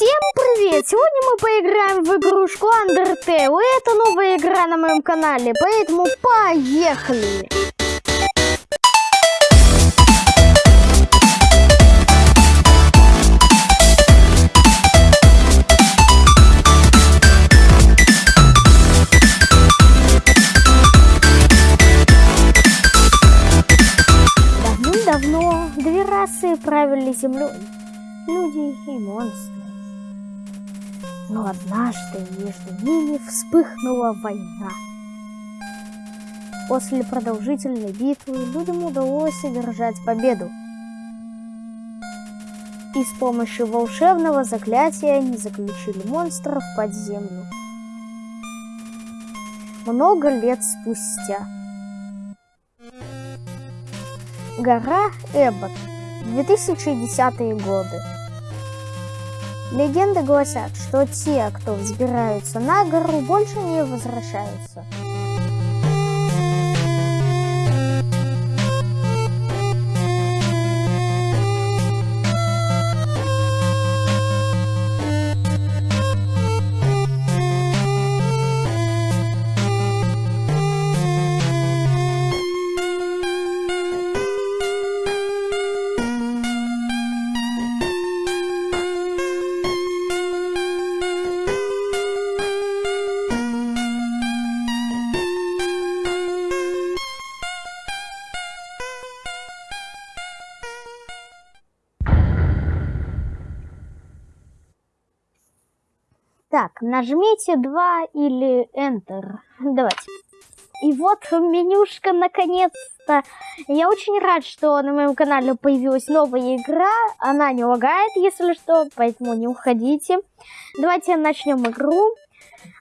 Всем привет! Сегодня мы поиграем в игрушку Undertale. Это новая игра на моем канале, поэтому поехали! Давным-давно две расы правили землей. Люди и монстры. Но однажды между ними вспыхнула война. После продолжительной битвы людям удалось одержать победу. И с помощью волшебного заклятия они заключили монстров под землю. Много лет спустя. Гора Эббот. 2010 годы. Легенды гласят, что те, кто взбираются на гору, больше не возвращаются. Так, нажмите 2 или Enter. Давайте. И вот менюшка наконец-то. Я очень рад, что на моем канале появилась новая игра. Она не лагает, если что, поэтому не уходите. Давайте начнем игру.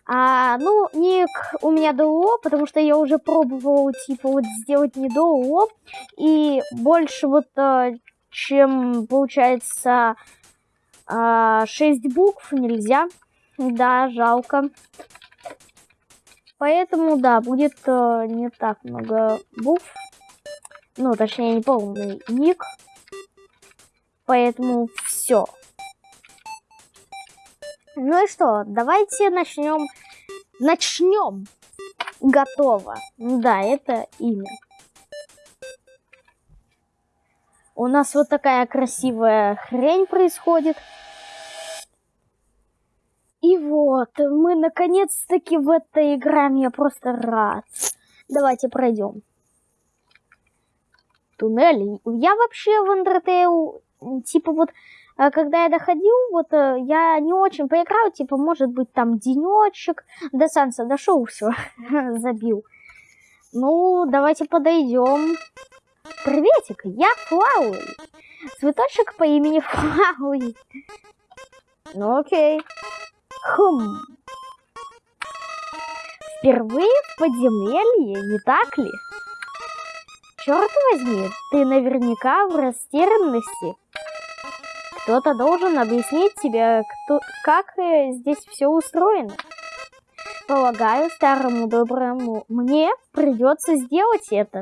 А, ну, ник у меня ДО, потому что я уже пробовал, типа, вот сделать не ДО. И больше вот, э, чем, получается, 6 а, букв нельзя. Да, жалко. Поэтому, да, будет э, не так много букв. Ну, точнее, не полный ник. Поэтому все. Ну и что, давайте начнем. Начнем. Готово. Да, это имя. У нас вот такая красивая хрень происходит. И вот, мы наконец-таки в этой играем, я просто рад. Давайте пройдем. Туннели. Я вообще в Undertale, типа вот, э, когда я доходил, вот, э, я не очень поиграл, типа, может быть, там денечек, до Санса дошел, все, забил. Ну, давайте подойдем. Приветик, я Флауи. Цветочек по имени Флауи. Ну, окей. Хм. Впервые в подземелье, не так ли? Черт возьми, ты наверняка в растерянности. Кто-то должен объяснить тебе, кто, как э, здесь все устроено. Полагаю, старому доброму мне придется сделать это.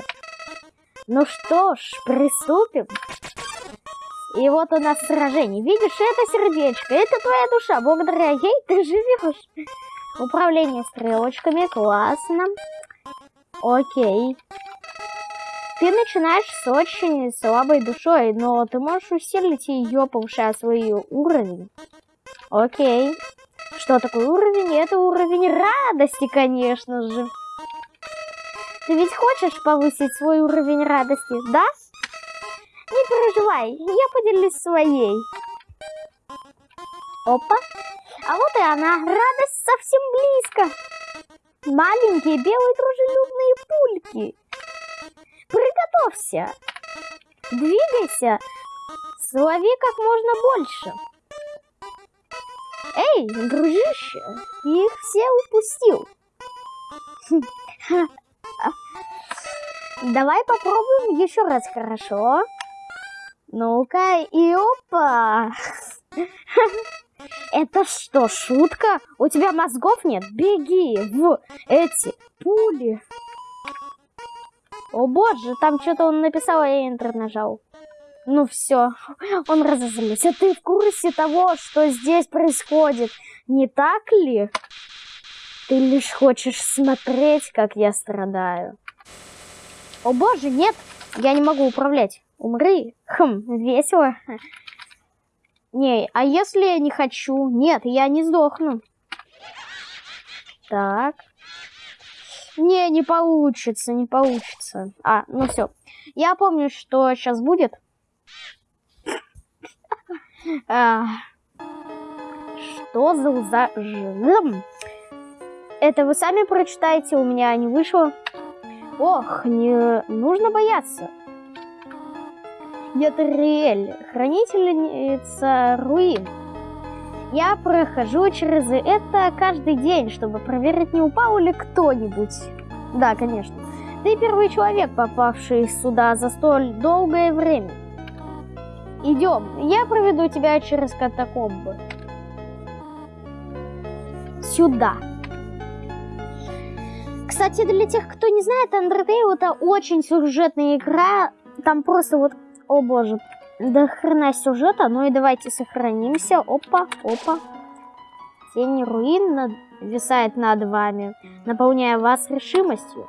Ну что ж, приступим. И вот у нас сражение. Видишь, это сердечко, это твоя душа. Благодаря ей ты живешь. Управление стрелочками, классно. Окей. Ты начинаешь с очень слабой душой, но ты можешь усилить ее, повышая свой уровень. Окей. Что такое уровень? Это уровень радости, конечно же. Ты ведь хочешь повысить свой уровень радости, да? Не переживай, я поделюсь своей. Опа. А вот и она. Радость совсем близко. Маленькие белые дружелюбные пульки. Приготовься. Двигайся. Слови как можно больше. Эй, дружище, их все упустил. Давай попробуем еще раз, хорошо? Ну-ка, и опа! Это что, шутка? У тебя мозгов нет? Беги в эти пули. О боже, там что-то он написал, а я Enter нажал. Ну все, он разозлился. Ты в курсе того, что здесь происходит, не так ли? Ты лишь хочешь смотреть, как я страдаю. О боже, нет, я не могу управлять. Умри. Хм, весело. Не, а если я не хочу? Нет, я не сдохну. Так. Не, не получится, не получится. А, ну все. Я помню, что сейчас будет. А, что за уза... Это вы сами прочитаете, у меня не вышло. Ох, не нужно бояться. Ятриэль, хранительница руин. Я прохожу через это каждый день, чтобы проверить, не упал ли кто-нибудь. Да, конечно. Ты первый человек, попавший сюда за столь долгое время. Идем, я проведу тебя через катакомбы. Сюда. Кстати, для тех, кто не знает, Undertale это очень сюжетная игра. Там просто вот о боже, до хрена сюжета. Ну и давайте сохранимся. Опа, опа. Тень руин над... висает над вами, наполняя вас решимостью.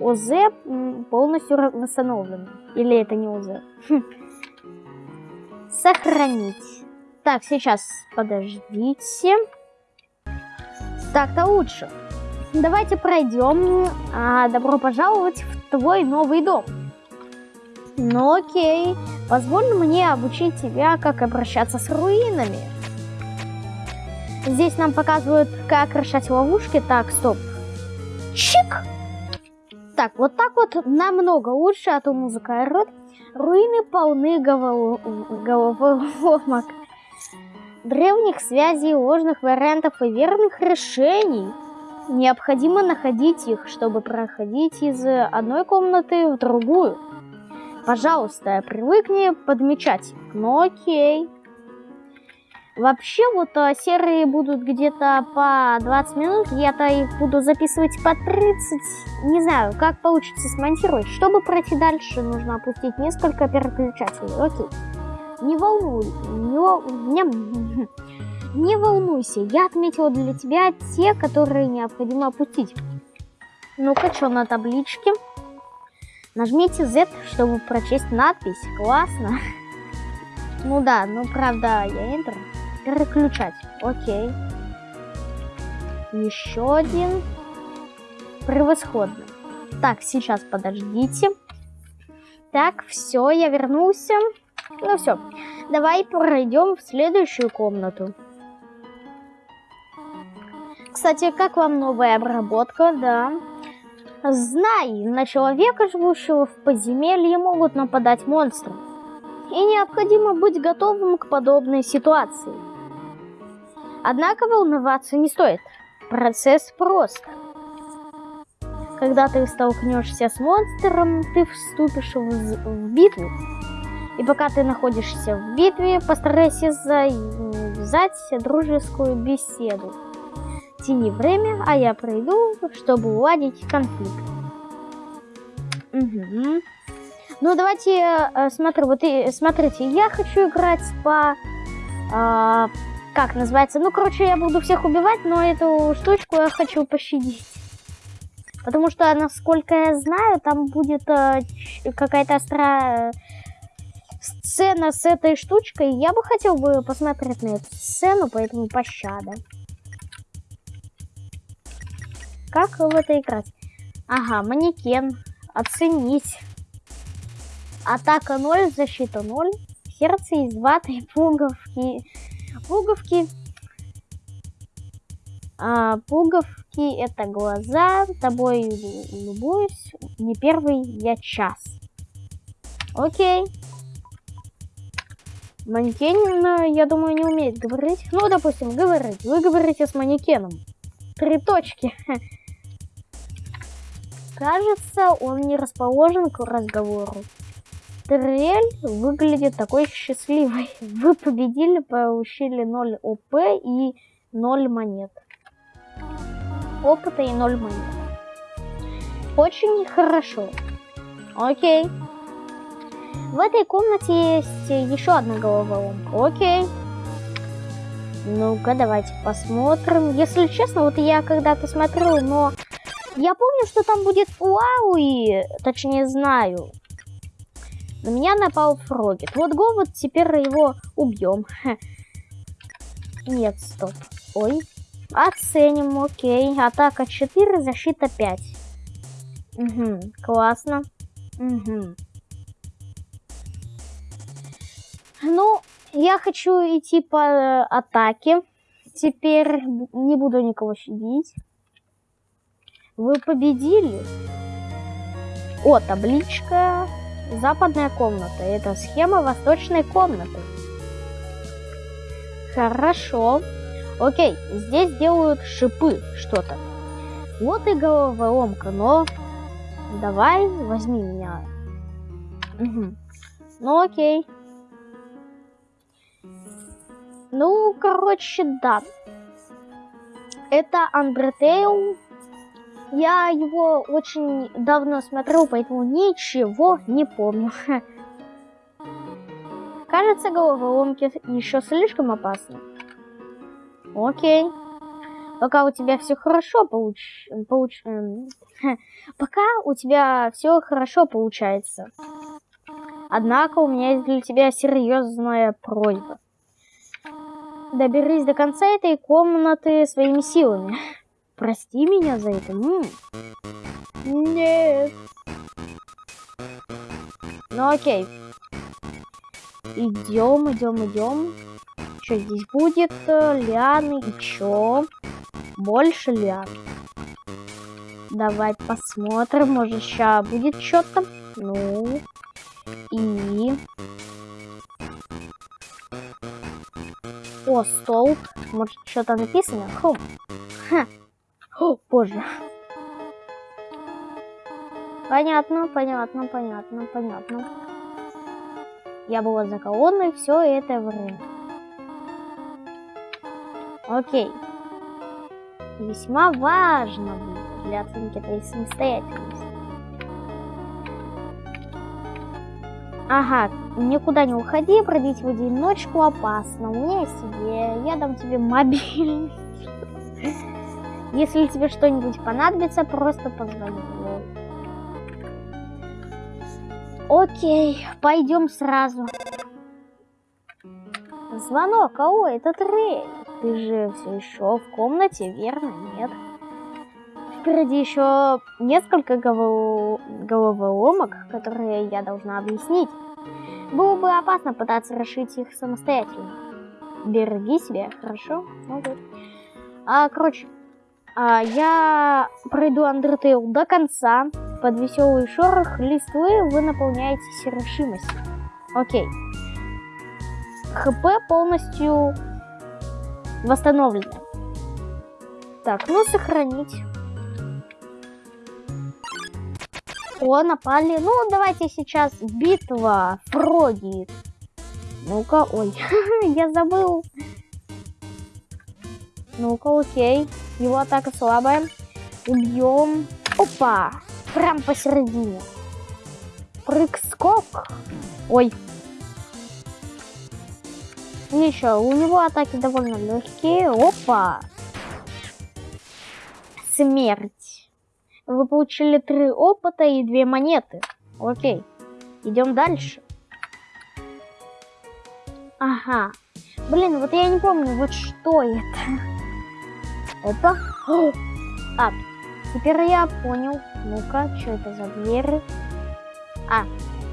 ОЗ полностью восстановлен. Или это не ОЗ? Хм. Сохранить. Так, сейчас, подождите. Так-то лучше. Давайте пройдем. А, добро пожаловать в твой новый дом. Ну окей, позволь мне обучить тебя, как обращаться с руинами. Здесь нам показывают, как решать ловушки. Так, стоп. Чик! Так, вот так вот намного лучше, а то музыка орет. Руины полны головоломок, древних связей, ложных вариантов и верных решений. Необходимо находить их, чтобы проходить из одной комнаты в другую. Пожалуйста, привыкни подмечать. Ну окей. Вообще вот а, серые будут где-то по 20 минут, я-то их буду записывать по 30. Не знаю, как получится смонтировать. Чтобы пройти дальше, нужно опустить несколько переключателей. Окей. Не волнуй, не волнуйся, я отметила для тебя те, которые необходимо опустить. Ну-ка, что на табличке? Нажмите Z, чтобы прочесть надпись. Классно. Ну да, ну правда, я Enter. Переключать. Окей. Еще один. Превосходно. Так, сейчас подождите. Так, все, я вернулся. Ну все, давай пройдем в следующую комнату. Кстати, как вам новая обработка? Да, Знай, на человека, живущего в подземелье, могут нападать монстры. И необходимо быть готовым к подобной ситуации. Однако волноваться не стоит. Процесс прост. Когда ты столкнешься с монстром, ты вступишь в, в битву. И пока ты находишься в битве, постарайся завязать дружескую беседу тяни время, а я пройду, чтобы уладить конфликт. Угу. Ну, давайте, э, смотрю, вот и, смотрите, я хочу играть по... Э, как называется? Ну, короче, я буду всех убивать, но эту штучку я хочу пощадить. Потому что, насколько я знаю, там будет э, какая-то острая сцена с этой штучкой. Я бы хотел бы посмотреть на эту сцену, поэтому пощада. Как в это играть? Ага, манекен. Оценить. Атака 0, защита 0. Сердце из ваты, пуговки. Пуговки. А, пуговки это глаза. Тобой любуюсь. Не первый я час. Окей. Манекен, я думаю, не умеет говорить. Ну, допустим, говорить. Вы говорите с манекеном. Три точки. Кажется, он не расположен к разговору. Трель выглядит такой счастливой. Вы победили, получили 0 ОП и 0 монет. Опыта и 0 монет. Очень хорошо. Окей. В этой комнате есть еще одна головоломка. Окей. Ну-ка, давайте посмотрим. Если честно, вот я когда-то смотрел, но я помню, что там будет Уауи, точнее знаю. На меня напал Фрогет. Вот го, вот теперь его убьем. Нет, стоп. Ой. Оценим, окей. Атака 4, защита 5. Угу, классно. Угу. Ну, я хочу идти по атаке. Теперь не буду никого щадить. Вы победили. О, табличка. Западная комната. Это схема восточной комнаты. Хорошо. Окей, здесь делают шипы что-то. Вот и головоломка, но... Давай, возьми меня. Угу. Ну окей. Ну, короче, да. Это Undertale. Я его очень давно смотрел, поэтому ничего не помню. Кажется, головоломки еще слишком опасны. Окей. Пока у тебя все хорошо получ... получ... Эм, пока у тебя все хорошо получается. Однако у меня есть для тебя серьезная просьба. Доберись до конца этой комнаты своими силами. Прости меня за это. М -м. Нет. Ну окей. Идем, идем, идем. Что здесь будет? Лианы и чё? Больше лиан. Давай посмотрим. Может, сейчас будет что-то. Ну. И... О, столб. Может, что-то написано? Хм. Ха. О, боже. Понятно, понятно, понятно, понятно. Я была за колонной все это время. Окей. Весьма важно для оценки твоей самостоятельности. Ага, никуда не уходи, бродить в одиночку опасно. У меня есть идея, я дам тебе мобильный. Если тебе что-нибудь понадобится, просто позвони. Окей, пойдем сразу. Звонок, ау, это Трей. Ты же все еще в комнате, верно? Нет. Впереди еще несколько голов... головоломок, которые я должна объяснить. Было бы опасно пытаться решить их самостоятельно. Береги себя, хорошо? Ну, вот. А, короче, а, я пройду Undertale до конца. Под веселый шорох листвы вы наполняетесь решимостью. Окей. ХП полностью восстановлено. Так, ну сохранить. О, напали. Ну, давайте сейчас битва. Фроги. Ну-ка, ой, я забыл. Ну-ка, окей. Его атака слабая. Убьем. Опа! Прям посередине. Прыг-скок. Ой. Ничего, у него атаки довольно легкие. Опа! Смерть. Вы получили три опыта и две монеты. Окей. Идем дальше. Ага. Блин, вот я не помню, вот что это. Опа. А, теперь я понял. Ну-ка, что это за двери? А,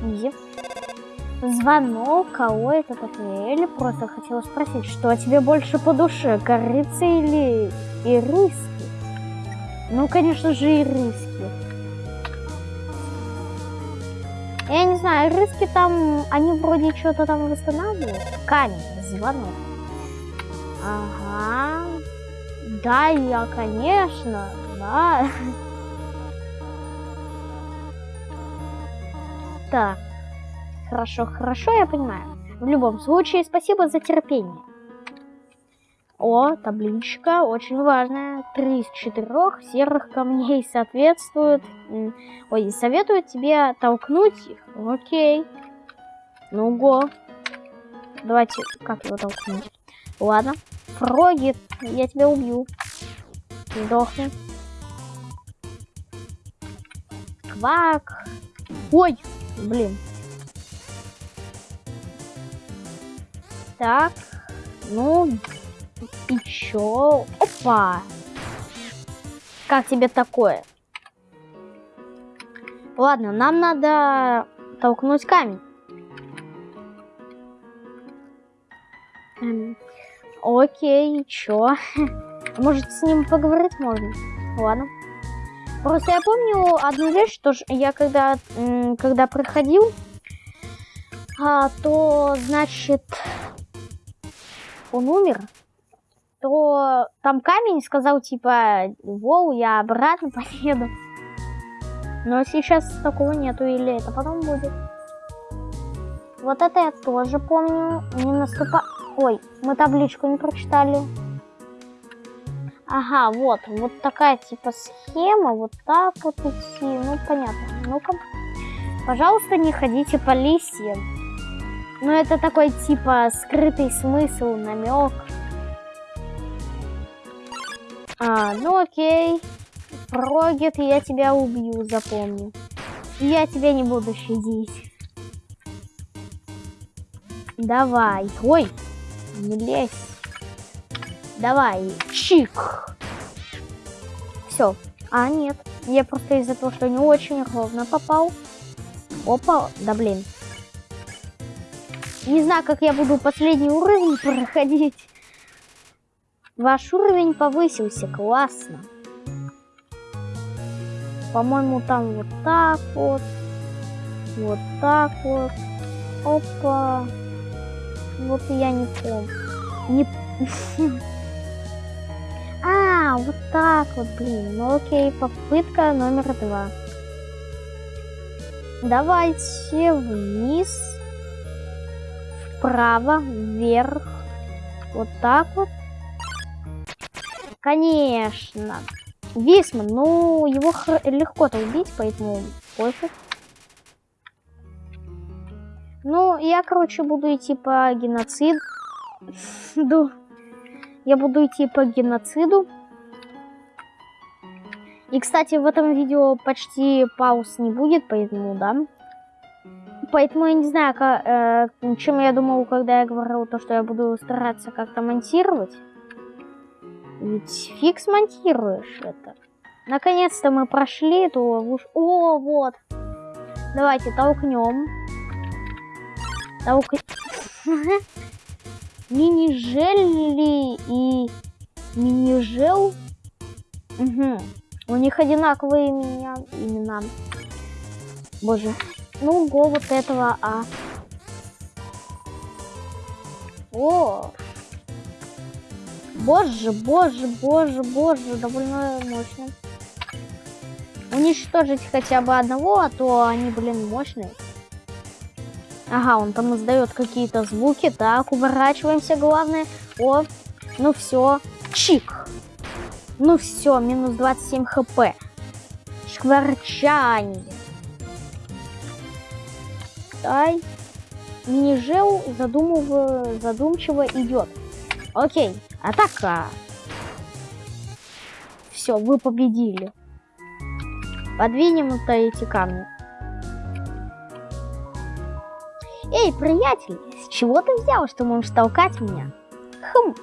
изи. Звонок, кого это такое? Или просто хотела спросить, что тебе больше по душе, корица или ириски? Ну, конечно же, ириски. Я не знаю, ириски там, они вроде что-то там восстанавливают. Камень, звонок. Ага. Да, я, конечно, да. Так. Хорошо, хорошо, я понимаю. В любом случае, спасибо за терпение. О, табличка, очень важная. Три из четырех серых камней соответствуют... Ой, советуют тебе толкнуть их. Окей. Ну го. Давайте, как его толкнуть? Ладно. Фрогит, я тебя убью. Сдохни. Квак. Ой, блин. Так, ну, и чё? Опа! Как тебе такое? Ладно, нам надо толкнуть камень. Эм, окей, чё? Может, с ним поговорить можно? Ладно. Просто я помню одну вещь, что я когда, когда проходил, а, то, значит, он умер, то там камень сказал, типа, воу, я обратно поеду. Но сейчас такого нету, или это потом будет. Вот это я тоже помню. Не наступа... Ой, мы табличку не прочитали. Ага, вот, вот такая типа схема, вот так вот идти, ну понятно. Ну-ка, пожалуйста, не ходите по листьям. Ну это такой типа скрытый смысл, намек. А, ну окей. Прогет, я тебя убью, запомни. Я тебя не буду щадить. Давай. Ой, не лезь. Давай, чик. Все. А, нет. Я просто из-за того, что не очень ровно попал. Опа, да блин. Не знаю, как я буду последний уровень проходить. Ваш уровень повысился, классно. По-моему, там вот так вот. Вот так вот. Опа. Вот я не помню. Не... А, вот так вот, блин. Ну окей, попытка номер два. Давайте вниз, вправо, вверх. Вот так вот. Конечно. Висман, ну, его легко-то убить, поэтому пофиг. Ну, я, короче, буду идти по геноциду. Я буду идти по геноциду. И, кстати, в этом видео почти пауз не будет, поэтому, да. Поэтому я не знаю, как, э, чем я думал, когда я говорил то, что я буду стараться как-то монтировать. Ведь фиг смонтируешь это. Наконец-то мы прошли эту ловушку. О, вот. Давайте толкнем. Толк... Мини-желли и мини-жел. Угу. У них одинаковые меня, имена. Боже. Ну, го вот этого, а. О! Боже, боже, боже, боже, довольно мощно. Уничтожить хотя бы одного, а то они, блин, мощные. Ага, он там издает какие-то звуки. Так, уворачиваемся, главное. О, ну все. Чик. Ну все, минус 27 хп. Шкварчание. Ай. Мини-жел задумыв... задумчиво идет. Окей, атака. Все, вы победили. Подвинем это эти камни. Эй, приятель, с чего ты взял, что можешь толкать меня? Хм,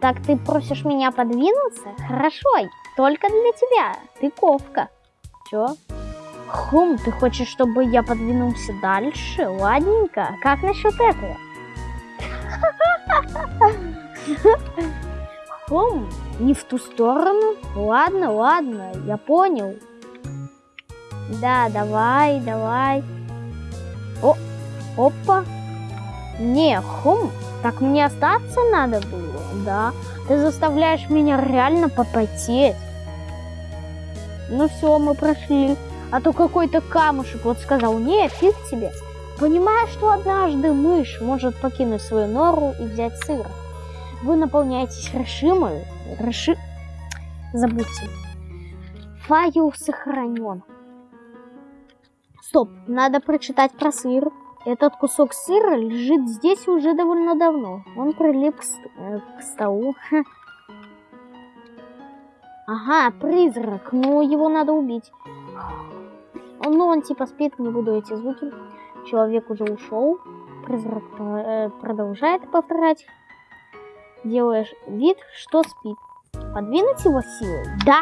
так ты просишь меня подвинуться? Хорошо, только для тебя. Ты ковка. Чё? Хм, ты хочешь, чтобы я подвинулся дальше? Ладненько. Как насчет этого? Хм, не в ту сторону? Ладно, ладно, я понял. Да, давай, давай. Опа. Не, хум, так мне остаться надо было, да? Ты заставляешь меня реально попотеть. Ну все, мы прошли. А то какой-то камушек вот сказал, не, фиг тебе. Понимая, что однажды мышь может покинуть свою нору и взять сыр, вы наполняетесь решимой, реши... Забудьте. Файл сохранен. Стоп, надо прочитать про сыр. Этот кусок сыра лежит здесь уже довольно давно. Он прилип к, э, к столу. Ага, призрак. Ну, его надо убить. Ну, он типа спит, не буду эти звуки. Человек уже ушел. Призрак э, продолжает повторять. Делаешь вид, что спит. Подвинуть его силой? Да.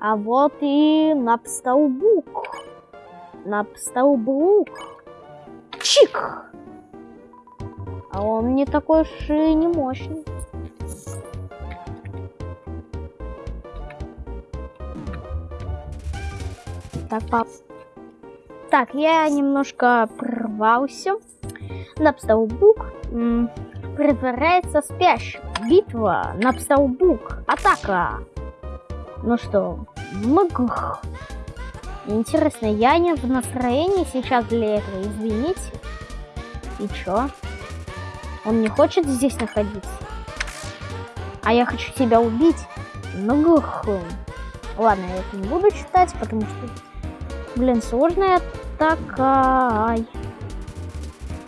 А вот и напстолбук. Напстолбук. Чик! А он не такой уж и не мощный. Так, пап. Так, я немножко прорвался. Напстолбук притворяется спящим. Битва, Напстолбук, атака. Ну что, мгх. Интересно, я не в настроении сейчас для этого, извините. И чё? Он не хочет здесь находиться? А я хочу тебя убить? Ну, Ладно, я это не буду читать, потому что, блин, сложная такая.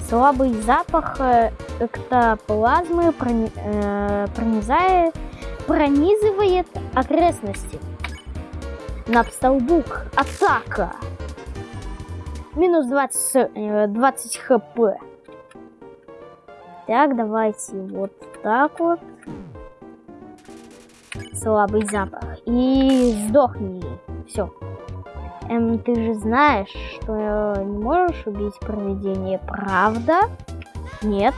Слабый запах э, эктоплазмы прони, э, пронизает, пронизывает окрестности. Напстолбук. Атака. Минус 20, 20 хп. Так, давайте вот так вот. Слабый запах. И сдохни. Все. Эм, ты же знаешь, что не можешь убить проведение, правда? Нет.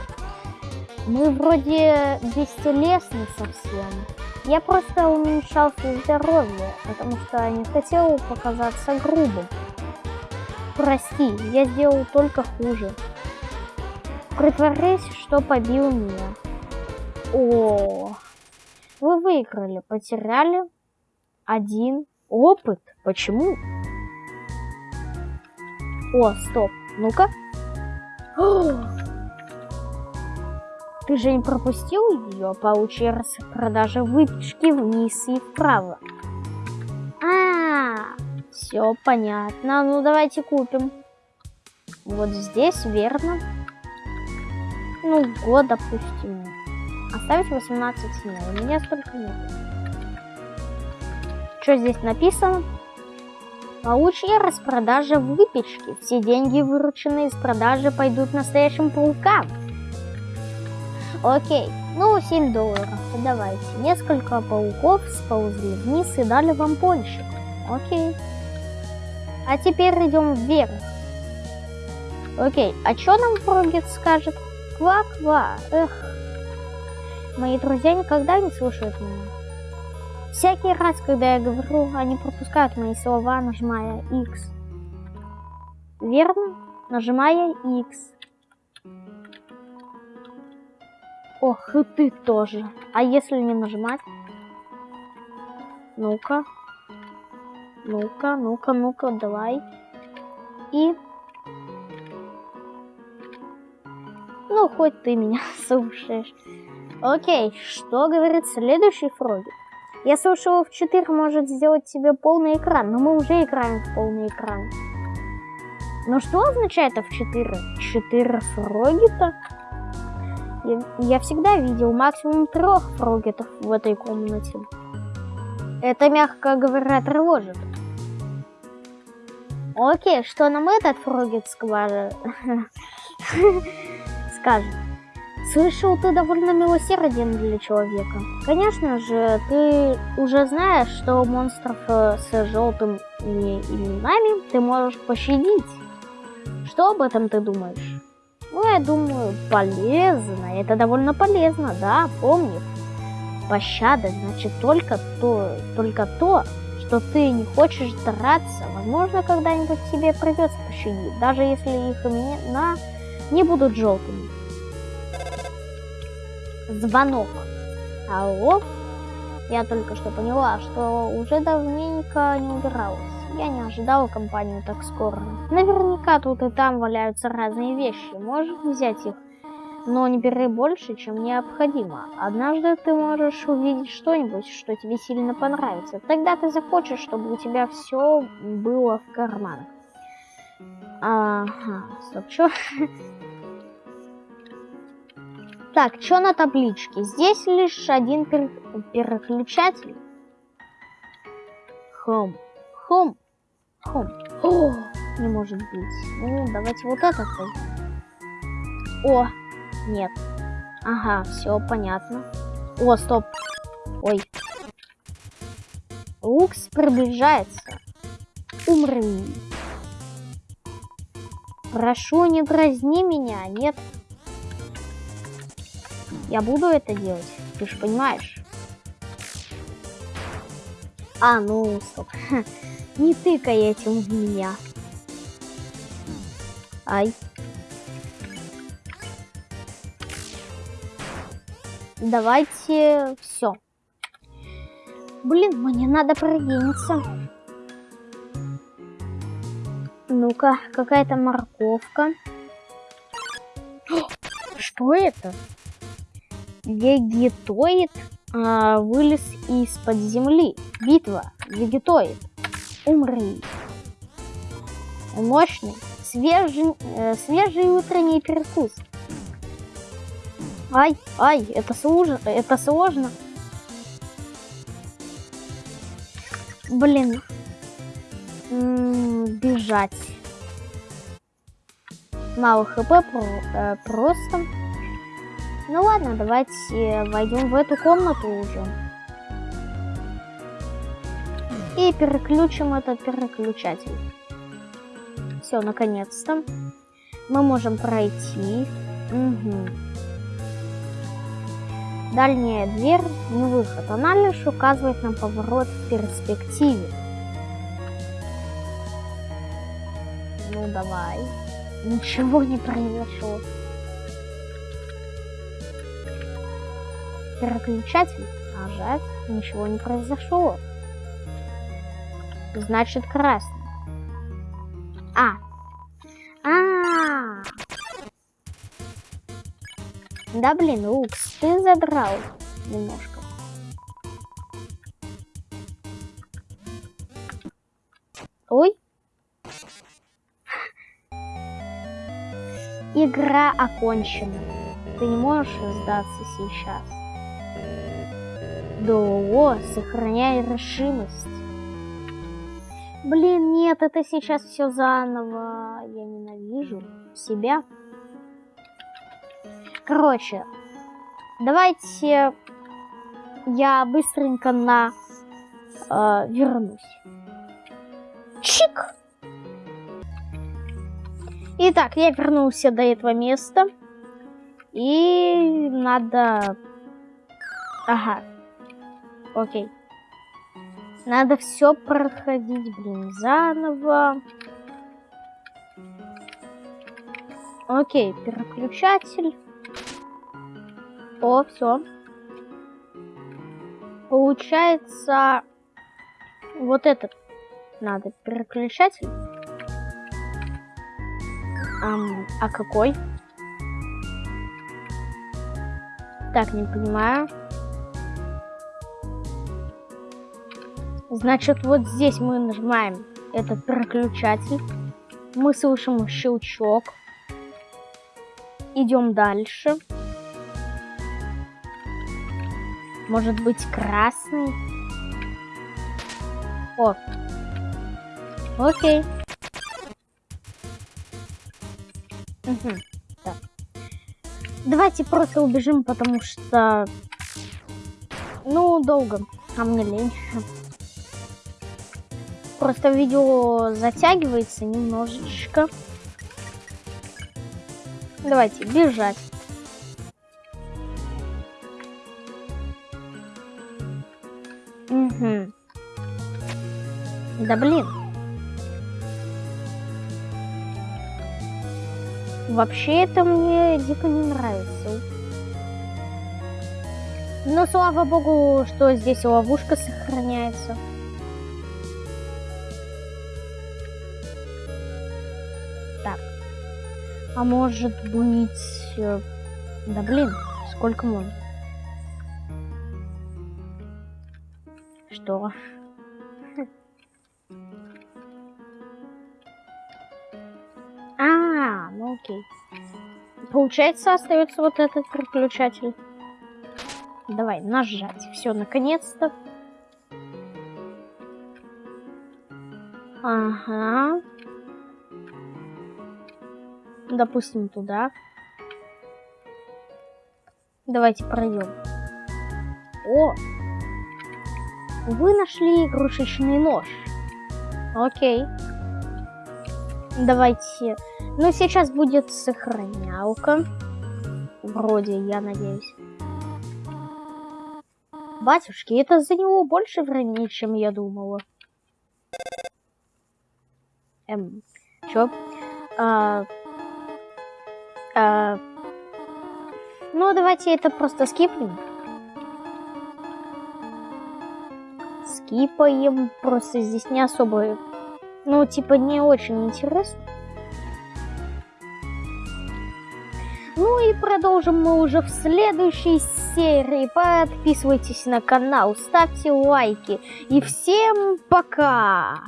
Мы вроде бестелесны совсем. Я просто уменьшал свое здоровье, потому что не хотел показаться грубым. Прости, я сделал только хуже. Притворись, что побил меня. О, вы выиграли, потеряли один опыт. Почему? О, стоп. Ну-ка. Ты же не пропустил ее? Получи распродажа выпечки вниз и вправо. А, -а, -а все понятно. Ну давайте купим. Вот здесь, верно. Ну, год, допустим. Оставить 18 дней. У меня столько нет. Что здесь написано? Получи распродажа выпечки. Все деньги, вырученные из продажи, пойдут настоящим паукам. Окей, ну 7 долларов, давайте. Несколько пауков сползли вниз и дали вам пончик. Окей. А теперь идем вверх. Окей, а что нам Фрогет скажет? Ква-ква, эх. Мои друзья никогда не слушают меня. Всякий раз, когда я говорю, они пропускают мои слова, нажимая X. Верно? Нажимая X. Ох, и ты тоже. А если не нажимать? Ну-ка. Ну-ка, ну-ка, ну-ка, давай. И... Ну, хоть ты меня слушаешь. Окей, что говорит следующий Фроги? Я слышала, в 4 может сделать тебе полный экран, но мы уже играем в полный экран. Но что означает F4? 4 Фроги-то? Я, я всегда видел максимум трех фрогетов в этой комнате. Это, мягко говоря, тревожит. Окей, что нам этот фрогет скажет? Слышал, ты довольно милосерден для человека. Конечно же, ты уже знаешь, что монстров э, с желтыми именами ты можешь пощадить. Что об этом ты думаешь? Ну, я думаю, полезно. Это довольно полезно, да, помни. Пощада значит только то, только то, что ты не хочешь драться. Возможно, когда-нибудь тебе придется пощадить, даже если их имена не будут желтыми. Звонок. Алло? Я только что поняла, что уже давненько не убиралась. Я не ожидала компанию так скоро. Наверняка тут и там валяются разные вещи. Можешь взять их, но не бери больше, чем необходимо. Однажды ты можешь увидеть что-нибудь, что тебе сильно понравится. Тогда ты захочешь, чтобы у тебя все было в карманах. Ага, стоп, чё? Так, что на табличке? Здесь лишь один пер переключатель. Хом. Хом. Хом. О, не может быть. Ну, давайте вот этот. О, нет. Ага, все понятно. О, стоп. Ой. Лукс приближается. Умри. Прошу, не дразни меня, нет. Я буду это делать, ты же понимаешь. А, ну, стоп. Не тыкай этим в меня. Ай. Давайте все. Блин, мне надо продвинуться. Ну-ка, какая-то морковка. Что это? Вегетоид а, вылез из-под земли. Битва. Вегетоид. Умри. Мощный. Свежий, э, свежий утренний перекус. Ай, ай, это сложно, это сложно. Блин. М -м, бежать. Мало хп про, э, просто. Ну ладно, давайте войдем в эту комнату уже. И переключим этот переключатель. Все, наконец-то. Мы можем пройти. Угу. Дальняя дверь, не выход. Она лишь указывает нам поворот в перспективе. Ну давай. Ничего не произошло. Переключатель. Нажать. Ничего не произошло. Значит красный. А. А. -а, -а. Да блин, Лукс, ты задрал немножко. Ой. Игра окончена. Ты не можешь сдаться сейчас. До, сохраняй решимость. Блин, нет, это сейчас все заново. Я ненавижу себя. Короче, давайте я быстренько на э, вернусь. Чик! Итак, я вернулся до этого места. И надо... Ага. Окей. Надо все проходить, блин, заново. Окей, переключатель. О, все. Получается, вот этот надо переключатель. Ам, а какой? Так, не понимаю. Значит, вот здесь мы нажимаем этот переключатель. Мы слышим щелчок. Идем дальше. Может быть красный? О. Окей. Угу. Так. Давайте просто убежим, потому что... Ну, долго. А мне лень. Просто видео затягивается немножечко. Давайте бежать. Угу. Да блин. Вообще это мне дико не нравится. Но слава богу, что здесь ловушка сохраняется. А может быть... Э, да блин, сколько можно? Что? ну окей. Получается, остается вот этот переключатель. Давай, нажать. Все, наконец-то. Ага. Допустим, туда. Давайте пройдем. О! Вы нашли игрушечный нож. Окей. Давайте. Ну, сейчас будет сохранялка. Вроде, я надеюсь. Батюшки, это за него больше времени, чем я думала. Эм, чё? А, а, ну, давайте это просто скипнем. Скипаем, просто здесь не особо, ну, типа, не очень интересно. Ну и продолжим мы уже в следующей серии. Подписывайтесь на канал, ставьте лайки. И всем пока!